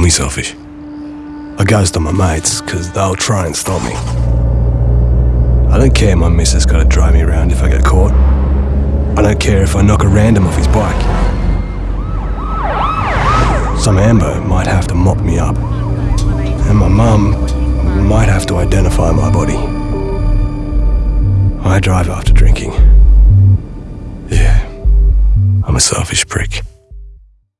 call me selfish. I gotta my mates, because they'll try and stop me. I don't care my missus gotta drive me around if I get caught. I don't care if I knock a random off his bike. Some ambo might have to mop me up. And my mum might have to identify my body. I drive after drinking. Yeah, I'm a selfish prick.